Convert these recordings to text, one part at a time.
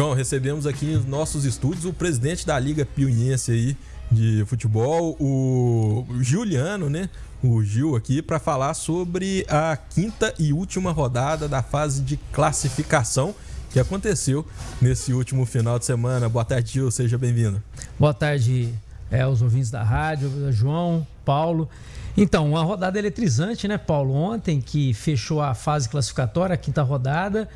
João, recebemos aqui nos nossos estúdios o presidente da Liga Piuiense aí de futebol, o Juliano, né? O Gil aqui para falar sobre a quinta e última rodada da fase de classificação que aconteceu nesse último final de semana. Boa tarde, Gil, seja bem-vindo. Boa tarde é, aos ouvintes da rádio, João, Paulo. Então, uma rodada eletrizante, né, Paulo? Ontem que fechou a fase classificatória, a quinta rodada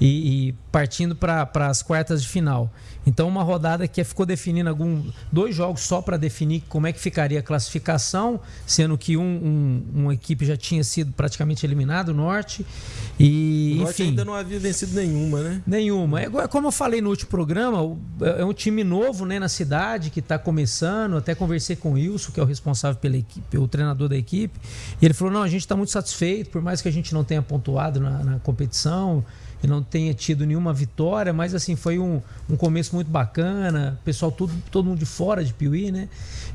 e, e partindo para as quartas de final. Então, uma rodada que ficou definindo algum, dois jogos só para definir como é que ficaria a classificação, sendo que um, um, uma equipe já tinha sido praticamente eliminado, o Norte. E, o Norte enfim, ainda não havia vencido nenhuma, né? Nenhuma. É, como eu falei no último programa, é um time novo né, na cidade que está começando. Até conversei com o Wilson, que é o responsável pela equipe, o treinador da equipe. E ele falou: não, a gente está muito satisfeito, por mais que a gente não tenha pontuado na, na competição e não tenha tido nenhuma vitória, mas assim, foi um, um começo muito bacana, pessoal tudo, todo mundo de fora de Piuí, né?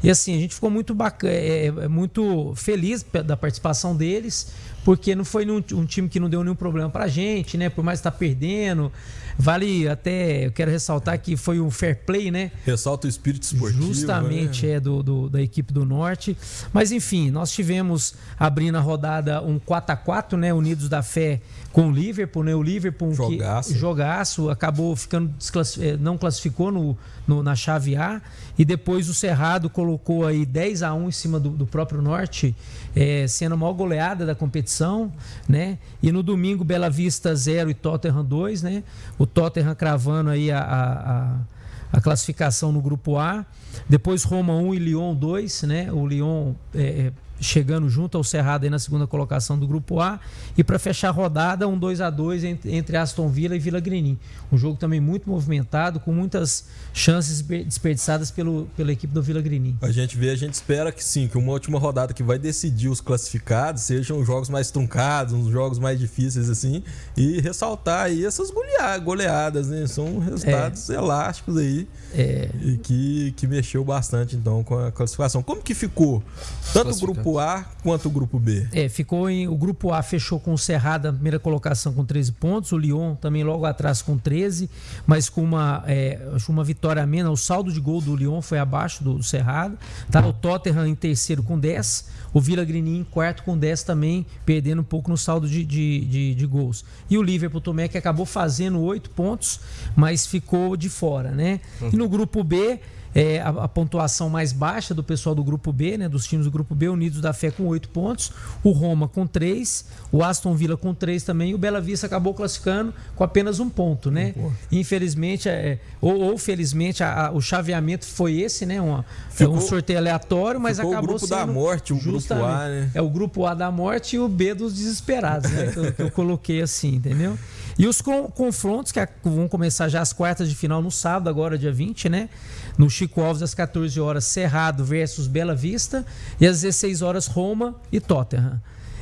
E assim, a gente ficou muito bacana, é, é, muito feliz da participação deles, porque não foi um, um time que não deu nenhum problema pra gente, né? Por mais estar tá perdendo. Vale até, eu quero ressaltar que foi um fair play, né? Ressalta o espírito esportivo. Justamente, né? é, do, do, da equipe do Norte. Mas enfim, nós tivemos abrindo a rodada um 4x4, né? Unidos da Fé com o Liverpool, né? O Liverpool jogaço, que, jogaço acabou ficando eh, não classificou no, no, na chave A e depois o Cerrado colocou aí 10 a 1 em cima do, do próprio Norte, é, sendo a maior goleada da competição, né? E no domingo Bela Vista 0 e Tottenham 2, né? O Tottenham cravando aí a, a, a classificação no grupo A. Depois Roma 1 e Lyon 2, né? O Lyon é, chegando junto ao Cerrado aí na segunda colocação do grupo A. E para fechar a rodada, um 2 a 2 entre Aston Villa e Vila Grenin. Um jogo também muito movimentado, com muitas chances desperdiçadas pelo, pela equipe do Vila Grenin. A gente vê, a gente espera que sim, que uma última rodada que vai decidir os classificados sejam jogos mais truncados, uns jogos mais difíceis assim, e ressaltar aí essas goleadas, né? São resultados é. elásticos aí é. e que, que mexeu bastante então com a classificação. Como que ficou tanto o grupo A quanto o grupo B? É, ficou em o grupo A fechou com o Cerrado na primeira colocação com 13 pontos, o Lyon também logo atrás com 13, mas com uma, é, uma vitória a menos. O saldo de gol do Lyon foi abaixo do, do Cerrado. Tá o Tottenham em terceiro com 10, o Vila Grinim em quarto com 10 também, perdendo um pouco no saldo de, de, de, de gols. E o Liverpool também que acabou fazendo 8 pontos, mas ficou de fora, né? E no grupo B, é, a, a, pontuação mais baixa do pessoal do grupo B, né, dos times do grupo B, Unidos da Fé com 8 pontos, o Roma com 3, o Aston Villa com 3 também, e o Bela Vista acabou classificando com apenas um ponto, né? Infelizmente, é, ou, ou, felizmente, a, a, o chaveamento foi esse, né? Uma, ficou, um sorteio aleatório, mas acabou o grupo da morte, o grupo A, né? É o grupo A da morte e o B dos desesperados, né? que, eu, que eu coloquei assim, entendeu? E os confrontos que vão começar já as quartas de final no sábado, agora dia 20, né? No Chico Alves, às 14 horas, Cerrado versus Bela Vista. E às 16 horas, Roma e Tottenham.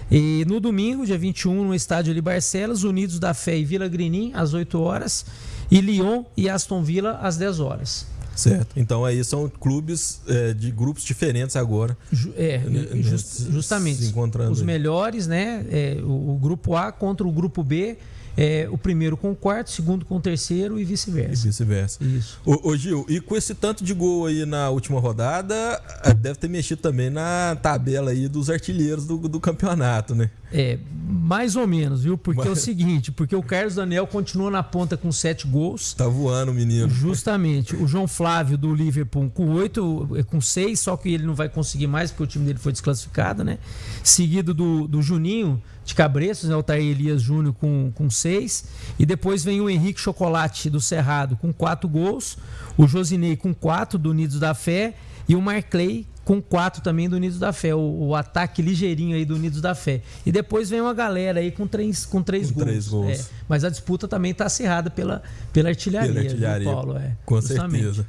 E no domingo, dia 21, no estádio ali Barcelos, Unidos da Fé e Vila Grinim, às 8 horas. E Lyon e Aston Villa, às 10 horas. Certo. Então aí são clubes é, de grupos diferentes agora. É, just, justamente. Encontrando Os aí. melhores, né? É, o, o, grupo A contra o grupo B é, o primeiro com o quarto, o segundo com o terceiro e vice-versa. E vice-versa. Isso. Ô, ô, Gil, e com esse tanto de gol aí na última rodada, deve ter mexido também na tabela aí dos artilheiros do, do campeonato, né? É, mais ou menos, viu? Porque Mas... é o seguinte, porque o Carlos Daniel continua na ponta com sete gols. Tá voando o menino. Justamente. O João Flávio do Liverpool com oito, é, com seis, só que ele não vai conseguir mais porque o time dele foi desclassificado, né? Seguido do, do Juninho de Cabreços, né? o Tair Elias Júnior com, com seis. E depois vem o Henrique Chocolate do Cerrado com quatro gols. O Josinei com quatro do Unidos da Fé. E o Marclay com quatro também do Unidos da Fé, o, o, ataque ligeirinho aí do Unidos da Fé. E depois vem uma galera aí com três, com três com gols. Três gols. É, mas a disputa também está acirrada pela, pela artilharia, pela artilharia viu, Paulo? É, com justamente. certeza.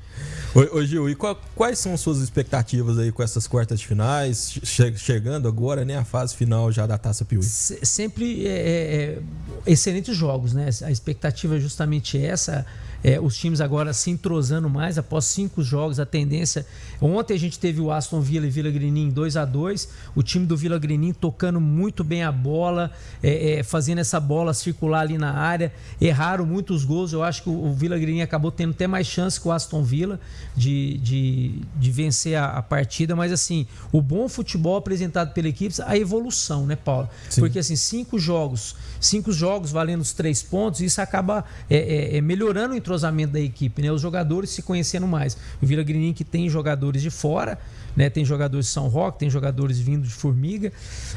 Ô, Gil, e qual, quais são suas expectativas aí com essas quartas de finais? Che chegando agora, né, a fase final já da Taça Piuí. Sempre é, é, é, excelentes jogos, né? A expectativa é justamente essa é, os times agora se entrosando mais após cinco jogos. A tendência. Ontem a gente teve o Aston Villa e Vila Grinim 2 a 2 O time do Vila Grinim tocando muito bem a bola, é, é, fazendo essa bola circular ali na área. Erraram muitos gols. Eu acho que o, o Vila Grinim acabou tendo até mais chance que o Aston Villa de, de, de vencer a, a, partida. Mas assim, o bom futebol apresentado pela equipe, a evolução, né, Paulo? Sim. Porque assim, cinco jogos, cinco jogos valendo os três pontos, isso acaba é, é, é melhorando o entrosamento da equipe, né? Os jogadores se conhecendo mais. O Vila Grinim que tem jogadores de fora, né? Tem jogadores de São Roque, tem jogadores vindo de Formiga,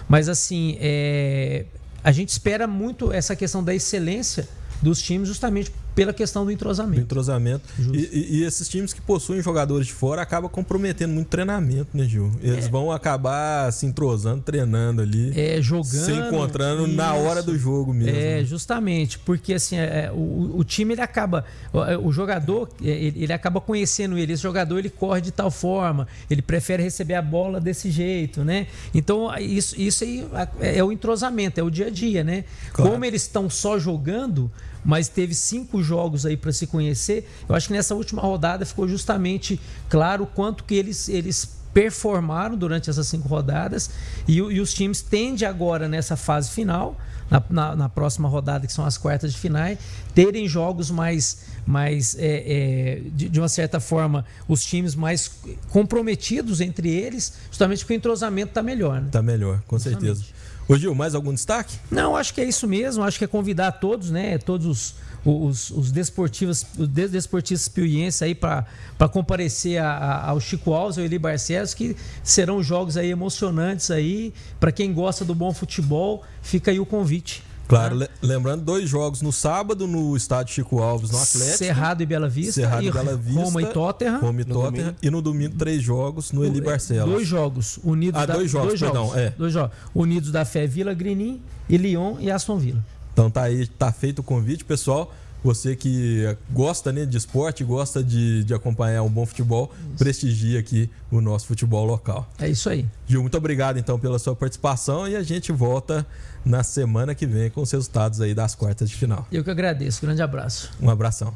mas assim, é... a gente espera muito essa questão da excelência dos times justamente pela questão do entrosamento. Do entrosamento. E, e, esses times que possuem jogadores de fora acabam comprometendo muito treinamento, né, Gil? Eles é. vão acabar se entrosando, treinando ali. É, jogando. Se encontrando isso. na hora do jogo mesmo. É, justamente. Porque assim, é, é o, o, time ele acaba. O, é, o jogador, é, ele, ele, acaba conhecendo ele. Esse jogador ele corre de tal forma, ele prefere receber a bola desse jeito, né? Então, isso, isso aí é, é o entrosamento, é o dia a dia, né? Claro. Como eles estão só jogando mas teve cinco jogos aí para se conhecer. Eu acho que nessa última rodada ficou justamente claro o quanto que eles, eles performaram durante essas cinco rodadas e, e os times tendem agora nessa fase final, na, na, na, próxima rodada, que são as quartas de finais, terem jogos mais, mais é, é, de, de, uma certa forma, os times mais comprometidos entre eles, justamente porque o entrosamento está melhor. Está né? melhor, com justamente. certeza. Ô Gil, mais algum destaque? Não, acho que é isso mesmo. Acho que é convidar todos, né? Todos os, os, os desportivos, os desportistas piuienses aí para comparecer a, a, ao Chico Alves, ao Eli Barcelos, que serão jogos aí emocionantes aí. Para quem gosta do bom futebol, fica aí o convite. Claro, né? lembrando, dois jogos no sábado no estádio Chico Alves, no Atlético. Cerrado e Bela Vista. Cerrado e, Bela Vista. Roma e Tottenham. Roma e Tottenham. E no domingo, três jogos no Eli Barcelos. Dois jogos. Unidos ah, da, dois jogos, dois perdão. Jogos, é. Dois jogos. Unidos da Fé Vila Grinim e Lyon e Aston Villa. Então tá aí, tá feito o convite, pessoal. Você que gosta né, de esporte, gosta de, de acompanhar um bom futebol, isso. prestigie aqui o nosso futebol local. É isso aí. Gil, muito obrigado então pela sua participação e a gente volta na semana que vem com os resultados aí das quartas de final. Eu que agradeço. Grande abraço. Um abração.